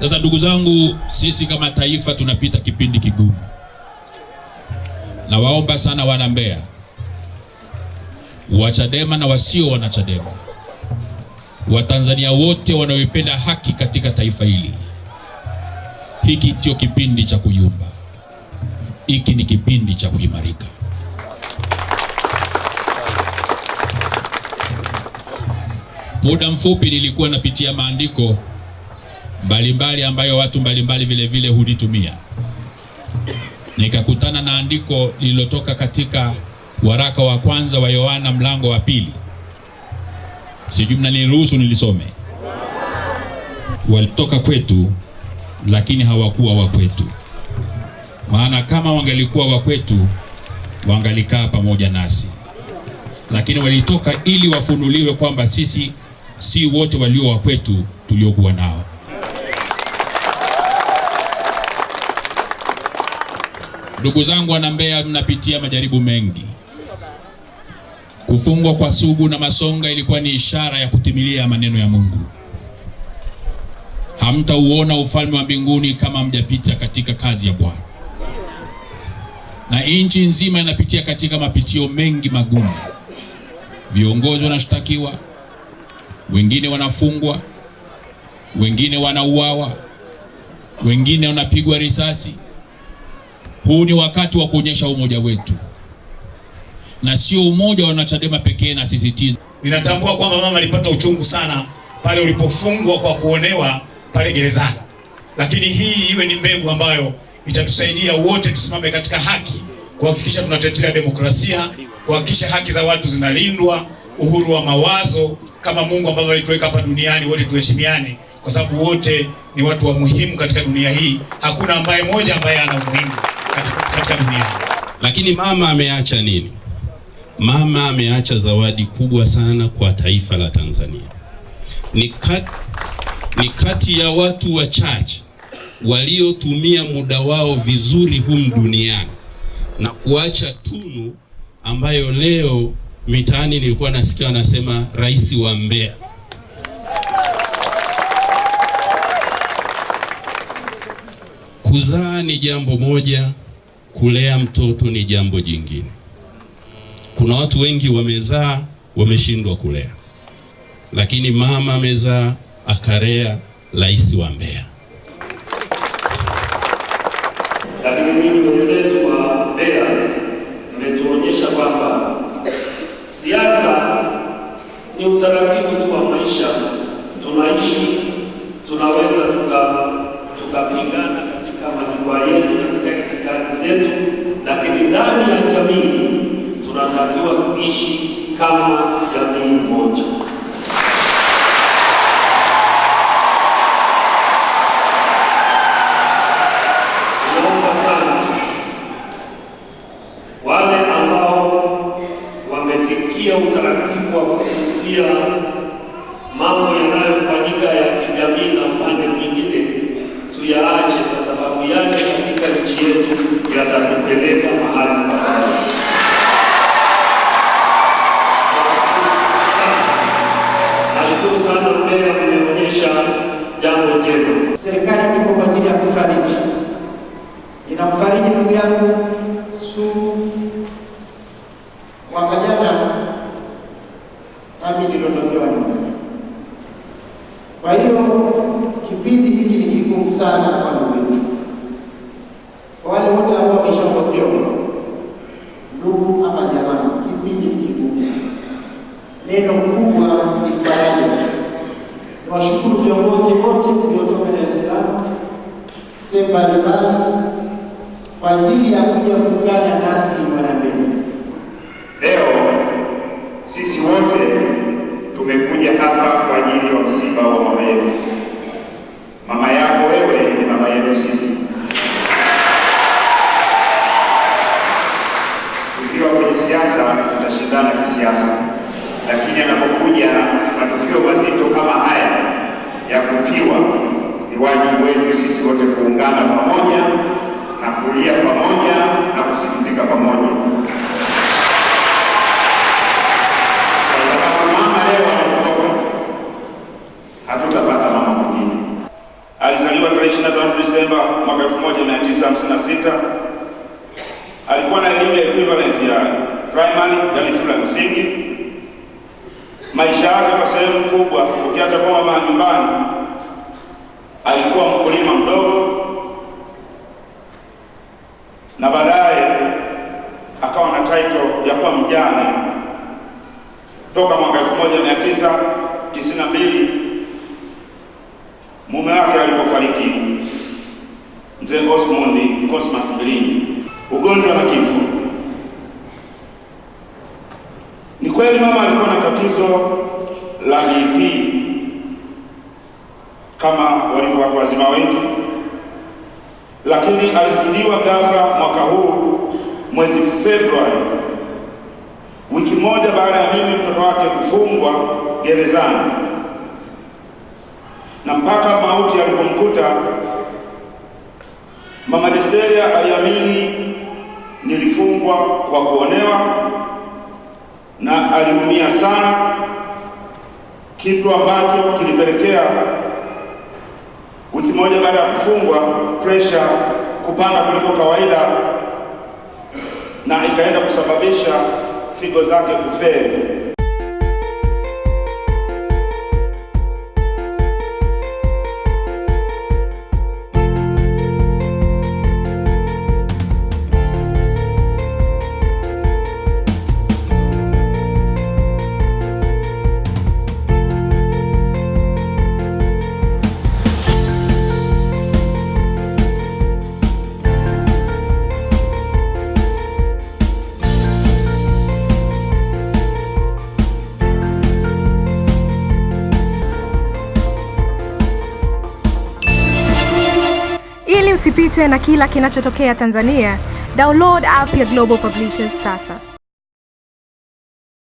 Sasa ndugu zangu, sisi kama taifa tunapita kipindi kigumu. Nawaomba sana wana Mbeya, wachadema na wasio wanachadema, Watanzania wote wanaoipenda haki katika taifa hili, hiki ndio kipindi cha kuyumba, hiki ni kipindi cha kuimarika. Muda mfupi nilikuwa napitia maandiko mbalimbali ambayo watu mbalimbali vile vile hulitumia, nikakutana na andiko lililotoka katika waraka wa kwanza wa Yohana mlango wa pili. Sijui mnaniruhusu nilisome. Walitoka kwetu, lakini hawakuwa wa kwetu, maana kama wangalikuwa wa kwetu wangalikaa pamoja nasi, lakini walitoka ili wafunuliwe kwamba sisi si wote walio wa kwetu tuliokuwa nao. Ndugu zangu wana Mbeya, mnapitia majaribu mengi. Kufungwa kwa Sugu na Masonga ilikuwa ni ishara ya kutimilia maneno ya Mungu. Hamtauona ufalme wa mbinguni kama mjapita katika kazi ya Bwana. Na nchi nzima inapitia katika mapitio mengi magumu. Viongozi wanashtakiwa, wengine wanafungwa, wengine wanauawa, wengine wanapigwa risasi. Huu ni wakati wa kuonyesha umoja wetu, na sio umoja wa wanachadema pekee. Na sisitiza, Ninatambua kwamba mama alipata uchungu sana pale ulipofungwa kwa kuonewa pale gerezani, lakini hii iwe ni mbegu ambayo itatusaidia wote tusimame katika haki, kuhakikisha tunatetea demokrasia, kuhakikisha haki za watu zinalindwa, uhuru wa mawazo kama Mungu ambavyo alituweka hapa duniani, wote tuheshimiane, kwa sababu wote ni watu wa muhimu katika dunia hii. Hakuna ambaye moja ambaye ana umuhimu katika, dunia. Lakini mama ameacha nini? Mama ameacha zawadi kubwa sana kwa taifa la Tanzania. Ni kati, ni kati ya watu wachache waliotumia muda wao vizuri humu duniani na kuacha tunu ambayo leo mitaani nilikuwa nasikia wanasema rais wa Mbeya. Kuzaa ni jambo moja, kulea mtoto ni jambo jingine. Kuna watu wengi wamezaa wameshindwa kulea, lakini mama amezaa akalea rais wa Mbeya. Lakini ninyi wenzetu wa Mbeya mmetuonyesha kwamba siasa ni utaratibu tu wa maisha. Tunaishi, tunaweza tuka tukapingana katika majukwaa yetu, katika itikadi zetu, lakini ndani ya jamii tunatakiwa kuishi kama jamii moja. Utaratibu wa kususia mambo yanayofanyika ya kijamii na upande mwingine, tuyaache, kwa sababu yale katika nchi yetu yatatupeleka mahali pabaya. Nashukuru sana mbea, mmeonyesha jambo jema. Serikali tuko kwa ajili ya kufariji, inamfariji ndugu yangu Sugu. Mwaka jana nami niliondokewa nyumbani. Kwa hiyo kipindi hiki ni kigumu sana kwa ndugu wale wote ambao wameshaondokewa, ndugu ama jamaa, kipindi kigumu sana. Neno kubwa ni faraja. Niwashukuru viongozi wote mliotoka Dar es Salaam sehemu mbalimbali kwa ajili ya kuja kuungana nasi Mwanambeya. Leo sisi wote tumekuja hapa kwa ajili ya msiba wa mama yetu. Mama yako wewe ni mama yetu sisi. siasa. Lakini anapokuja matukio mazito kama haya ya kufiwa, ni wajibu wetu sisi wote kuungana pamoja na kulia pamoja na kusikitika pamoja, kwa. Alizaliwa tarehe 25 Disemba mwaka 1956 alikuwa na elimu ya equivalent ya primary, yani shule ya msingi. Maisha yake kwa sehemu kubwa, ukiacha kwa mama nyumbani, alikuwa mkulima mdogo, na baadaye akawa na title ya kuwa mjane toka mwaka 1992 mume wake alipofariki, mzee Osmond Cosmas Mbilinyi, ugonjwa na kifo. Ni kweli mama alikuwa na tatizo la BP kama walivyo watu wazima wengi, lakini alizidiwa ghafla mwaka huu mwezi Februari, wiki moja baada ya mimi mtoto wake kufungwa gerezani, na mpaka mauti alipomkuta mama Desteria aliamini nilifungwa kwa kuonewa na aliumia sana, kitu ambacho kilipelekea wiki moja baada ya kufungwa presha kupanda kuliko kawaida na ikaenda kusababisha figo zake kufeli. Usipitwe na kila kinachotokea Tanzania, download app ya Global Publishers sasa.